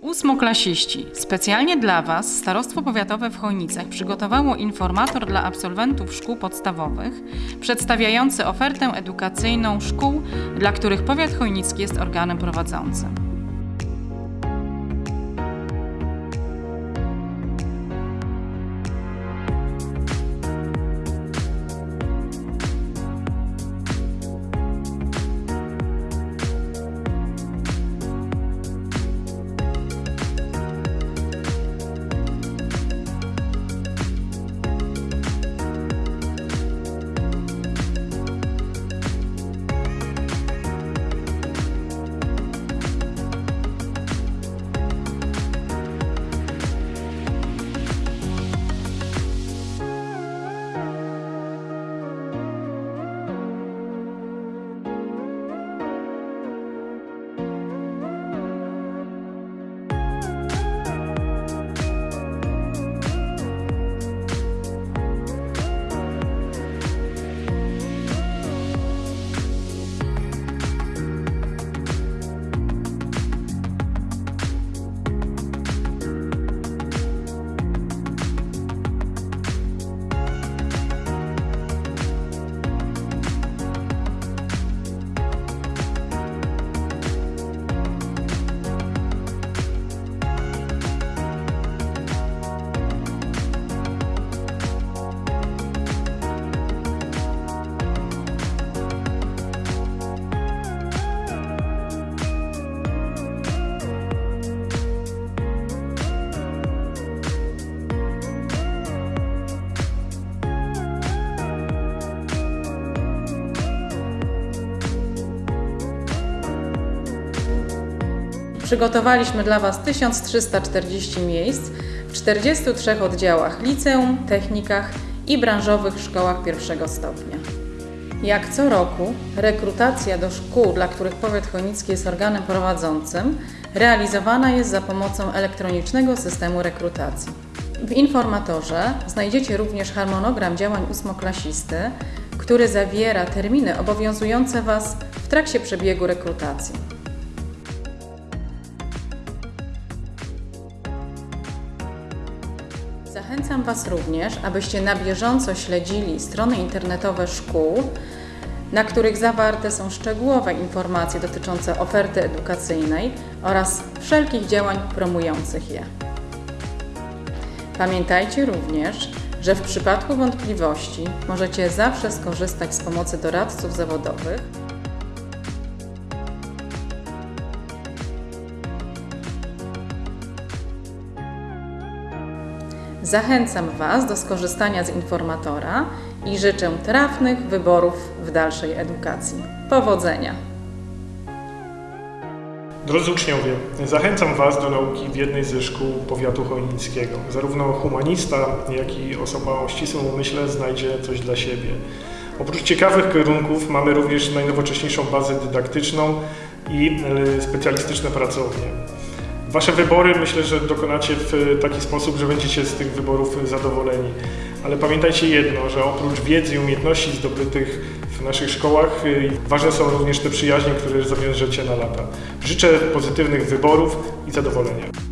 Ósmoklasiści. Specjalnie dla Was Starostwo Powiatowe w Chojnicach przygotowało informator dla absolwentów szkół podstawowych przedstawiający ofertę edukacyjną szkół, dla których powiat chojnicki jest organem prowadzącym. Przygotowaliśmy dla Was 1340 miejsc w 43 oddziałach liceum, technikach i branżowych szkołach pierwszego stopnia. Jak co roku, rekrutacja do szkół, dla których powiat chojnicki jest organem prowadzącym, realizowana jest za pomocą elektronicznego systemu rekrutacji. W informatorze znajdziecie również harmonogram działań ósmoklasisty, który zawiera terminy obowiązujące Was w trakcie przebiegu rekrutacji. Zachęcam Was również, abyście na bieżąco śledzili strony internetowe szkół, na których zawarte są szczegółowe informacje dotyczące oferty edukacyjnej oraz wszelkich działań promujących je. Pamiętajcie również, że w przypadku wątpliwości możecie zawsze skorzystać z pomocy doradców zawodowych Zachęcam Was do skorzystania z informatora i życzę trafnych wyborów w dalszej edukacji. Powodzenia! Drodzy uczniowie, zachęcam Was do nauki w jednej ze szkół powiatu chojnickiego. Zarówno humanista, jak i osoba o ścisłym umyśle znajdzie coś dla siebie. Oprócz ciekawych kierunków mamy również najnowocześniejszą bazę dydaktyczną i e, specjalistyczne pracownie. Wasze wybory myślę, że dokonacie w taki sposób, że będziecie z tych wyborów zadowoleni. Ale pamiętajcie jedno, że oprócz wiedzy i umiejętności zdobytych w naszych szkołach, y, ważne są również te przyjaźnie, które zawiążecie na lata. Życzę pozytywnych wyborów i zadowolenia.